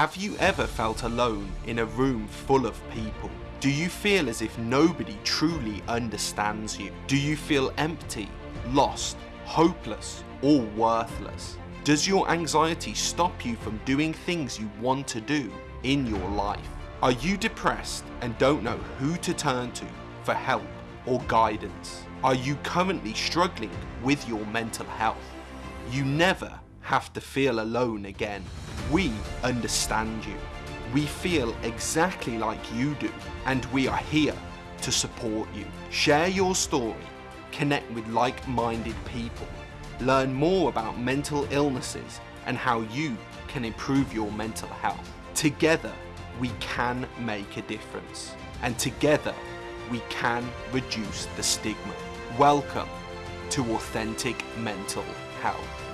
Have you ever felt alone in a room full of people? Do you feel as if nobody truly understands you? Do you feel empty, lost, hopeless, or worthless? Does your anxiety stop you from doing things you want to do in your life? Are you depressed and don't know who to turn to for help or guidance? Are you currently struggling with your mental health? You never have to feel alone again. We understand you. We feel exactly like you do and we are here to support you. Share your story, connect with like-minded people, learn more about mental illnesses and how you can improve your mental health. Together, we can make a difference and together we can reduce the stigma. Welcome to Authentic Mental Health.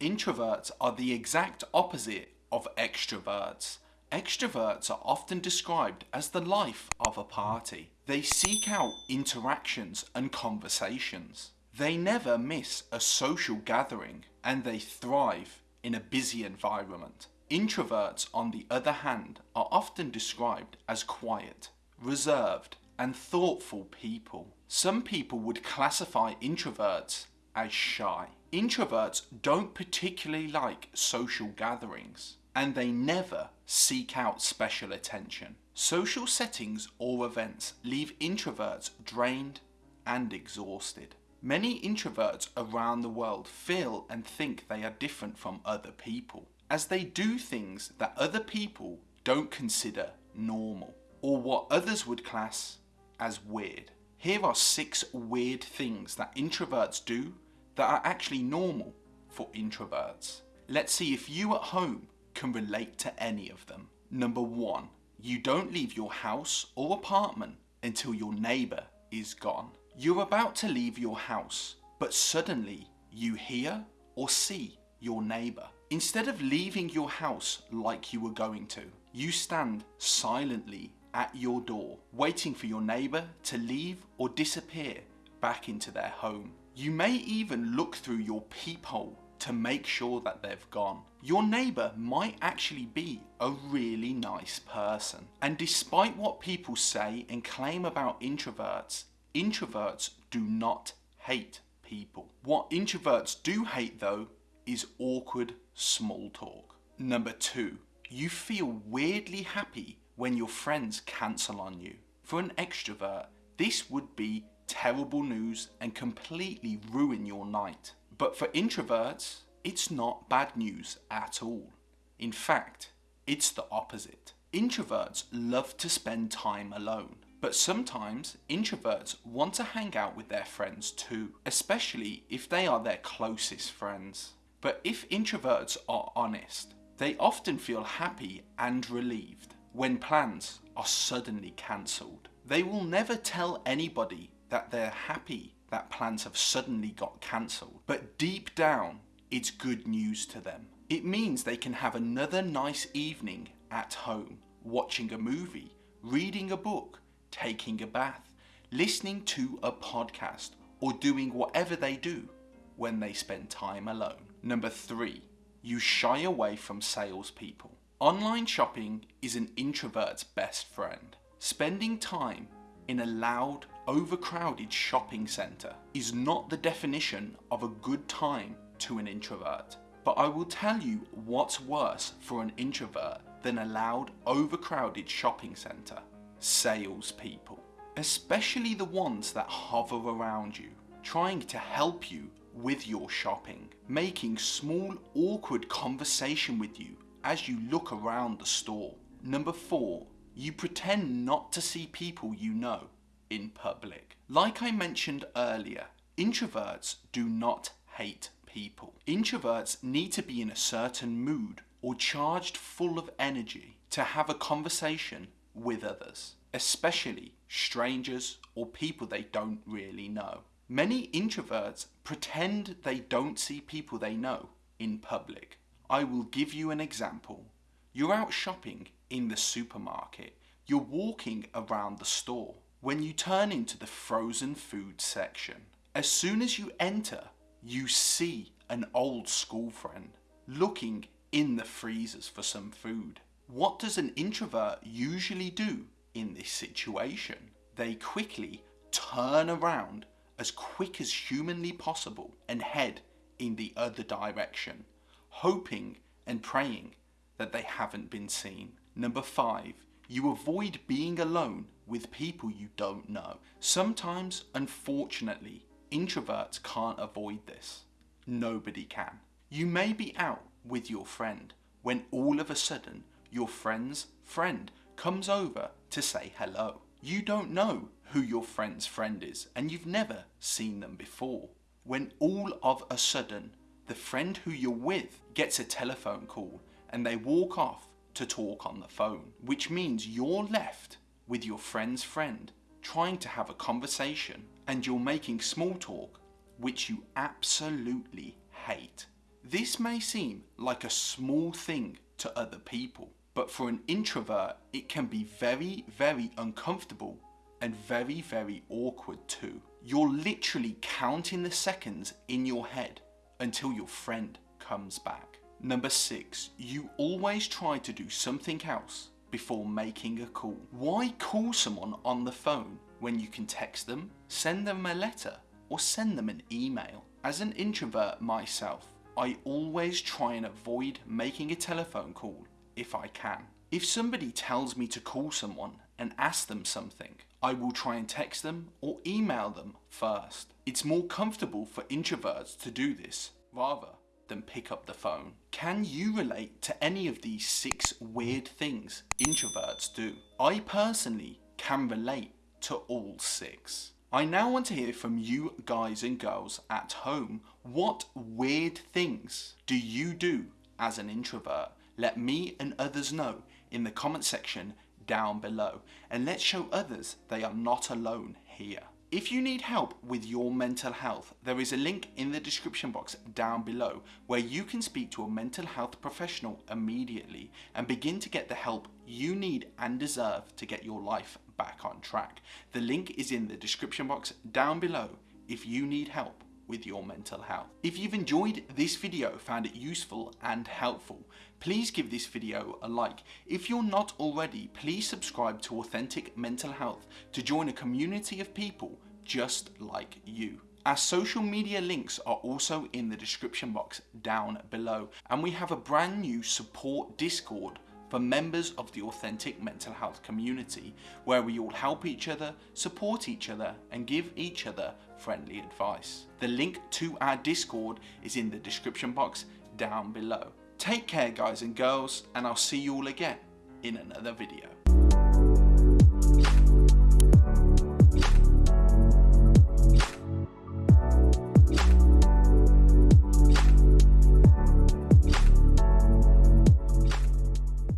Introverts are the exact opposite of extroverts. Extroverts are often described as the life of a party. They seek out interactions and conversations. They never miss a social gathering and they thrive in a busy environment. Introverts, on the other hand, are often described as quiet, reserved, and thoughtful people. Some people would classify introverts as shy. Introverts don't particularly like social gatherings and they never seek out special attention. Social settings or events leave introverts drained and exhausted. Many introverts around the world feel and think they are different from other people as they do things that other people don't consider normal or what others would class as weird. Here are six weird things that introverts do that are actually normal for introverts. Let's see if you at home can relate to any of them. Number one, you don't leave your house or apartment until your neighbour is gone. You're about to leave your house, but suddenly you hear or see your neighbour. Instead of leaving your house like you were going to, you stand silently at your door, waiting for your neighbour to leave or disappear back into their home. You may even look through your peephole to make sure that they've gone. Your neighbour might actually be a really nice person. And despite what people say and claim about introverts, introverts do not hate people. What introverts do hate though is awkward small talk. Number two, you feel weirdly happy when your friends cancel on you. For an extrovert, this would be terrible news and completely ruin your night. But for introverts, it's not bad news at all. In fact, it's the opposite. Introverts love to spend time alone. But sometimes introverts want to hang out with their friends too, especially if they are their closest friends. But if introverts are honest, they often feel happy and relieved when plans are suddenly cancelled. They will never tell anybody that they're happy that plans have suddenly got cancelled, but deep down, it's good news to them. It means they can have another nice evening at home, watching a movie, reading a book, taking a bath, listening to a podcast, or doing whatever they do when they spend time alone. Number three, you shy away from salespeople. Online shopping is an introvert's best friend. Spending time in a loud, overcrowded shopping centre is not the definition of a good time to an introvert. But I will tell you what's worse for an introvert than a loud, overcrowded shopping centre. Salespeople. Especially the ones that hover around you, trying to help you with your shopping, making small awkward conversation with you as you look around the store. Number 4. You pretend not to see people you know in public. Like I mentioned earlier, introverts do not hate people. Introverts need to be in a certain mood or charged full of energy to have a conversation with others, especially strangers or people they don't really know. Many introverts pretend they don't see people they know in public. I will give you an example. You're out shopping in the supermarket. You're walking around the store when you turn into the frozen food section. As soon as you enter, you see an old school friend looking in the freezers for some food. What does an introvert usually do in this situation? They quickly turn around as quick as humanly possible and head in the other direction, hoping and praying that they haven't been seen. Number five, you avoid being alone with people you don't know. Sometimes, unfortunately, introverts can't avoid this. Nobody can. You may be out with your friend when all of a sudden your friend's friend comes over to say hello. You don't know who your friend's friend is and you've never seen them before. When all of a sudden the friend who you're with gets a telephone call and they walk off to talk on the phone, which means you're left with your friend's friend trying to have a conversation and you're making small talk which you absolutely hate. This may seem like a small thing to other people, but for an introvert it can be very, very uncomfortable and very, very awkward too. You're literally counting the seconds in your head until your friend comes back. Number six, you always try to do something else before making a call. Why call someone on the phone when you can text them, send them a letter, or send them an email? As an introvert myself, I always try and avoid making a telephone call if I can. If somebody tells me to call someone and ask them something, I will try and text them or email them first. It's more comfortable for introverts to do this rather than pick up the phone. Can you relate to any of these six weird things introverts do? I personally can relate to all six. I now want to hear from you guys and girls at home. What weird things do you do as an introvert? Let me and others know in the comment section down below and let's show others they are not alone here. If you need help with your mental health, there is a link in the description box down below where you can speak to a mental health professional immediately and begin to get the help you need and deserve to get your life back on track. The link is in the description box down below if you need help with your mental health. If you've enjoyed this video, found it useful and helpful, please give this video a like. If you're not already, please subscribe to Authentic Mental Health to join a community of people just like you. Our social media links are also in the description box down below and we have a brand new support Discord for members of the authentic mental health community, where we all help each other, support each other, and give each other friendly advice. The link to our Discord is in the description box down below. Take care guys and girls, and I'll see you all again in another video.